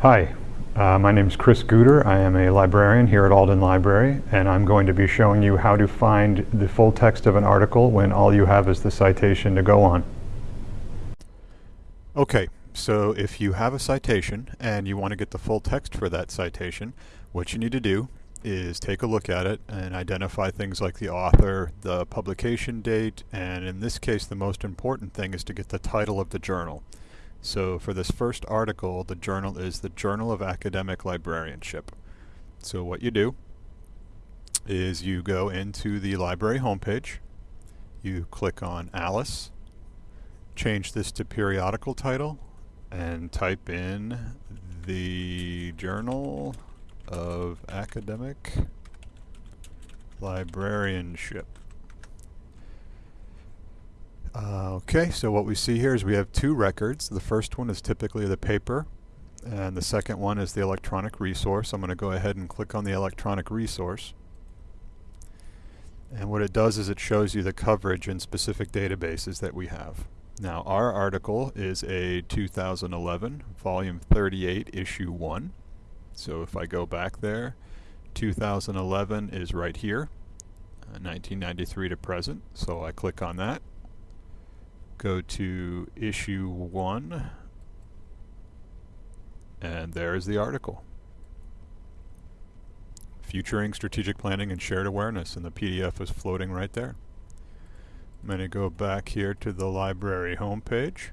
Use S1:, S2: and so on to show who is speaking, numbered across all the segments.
S1: Hi, uh, my name is Chris Guder. I am a librarian here at Alden Library, and I'm going to be showing you how to find the full text of an article when all you have is the citation to go on.
S2: Okay, so if you have a citation and you want to get the full text for that citation, what you need to do is take a look at it and identify things like the author, the publication date, and in this case the most important thing is to get the title of the journal. So for this first article, the journal is the Journal of Academic Librarianship. So what you do is you go into the library homepage, you click on Alice, change this to periodical title, and type in the Journal of Academic Librarianship. Uh, okay, so what we see here is we have two records. The first one is typically the paper, and the second one is the electronic resource. I'm going to go ahead and click on the electronic resource. And what it does is it shows you the coverage in specific databases that we have. Now, our article is a 2011, volume 38, issue 1. So if I go back there, 2011 is right here, uh, 1993 to present. So I click on that go to issue 1 and there's the article. Futuring Strategic Planning and Shared Awareness and the PDF is floating right there. I'm going to go back here to the library homepage.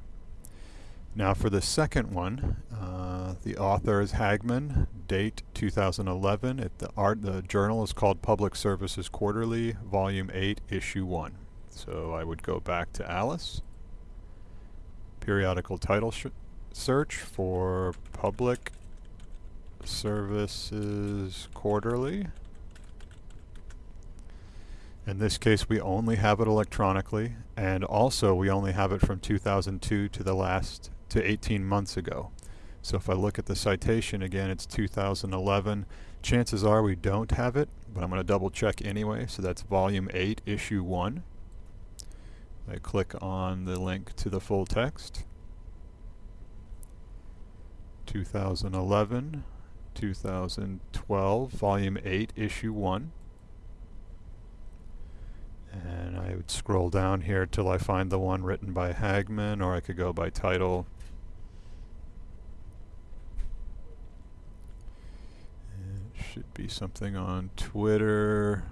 S2: Now for the second one, uh, the author is Hagman, date 2011. It, the, art, the journal is called Public Services Quarterly, Volume 8, Issue 1. So I would go back to Alice periodical title search for public services quarterly. In this case, we only have it electronically, and also we only have it from 2002 to the last, to 18 months ago. So if I look at the citation again, it's 2011. Chances are we don't have it, but I'm going to double check anyway. So that's volume 8, issue 1. I click on the link to the full text. 2011, 2012, volume 8, issue 1. And I would scroll down here till I find the one written by Hagman, or I could go by title. It should be something on Twitter.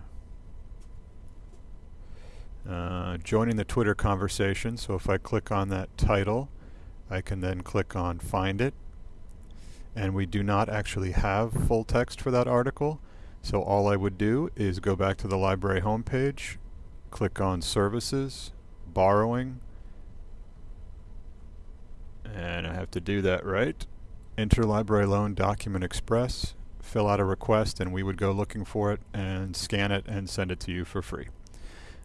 S2: Uh, joining the Twitter conversation. So if I click on that title, I can then click on Find It. And we do not actually have full text for that article. So all I would do is go back to the library homepage, click on Services, Borrowing, and I have to do that right. Interlibrary Loan Document Express, fill out a request, and we would go looking for it and scan it and send it to you for free.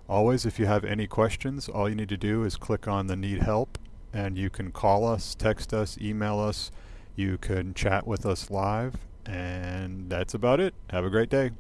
S2: Always, if you have any questions, all you need to do is click on the Need Help, and you can call us, text us, email us. You can chat with us live, and that's about it. Have a great day.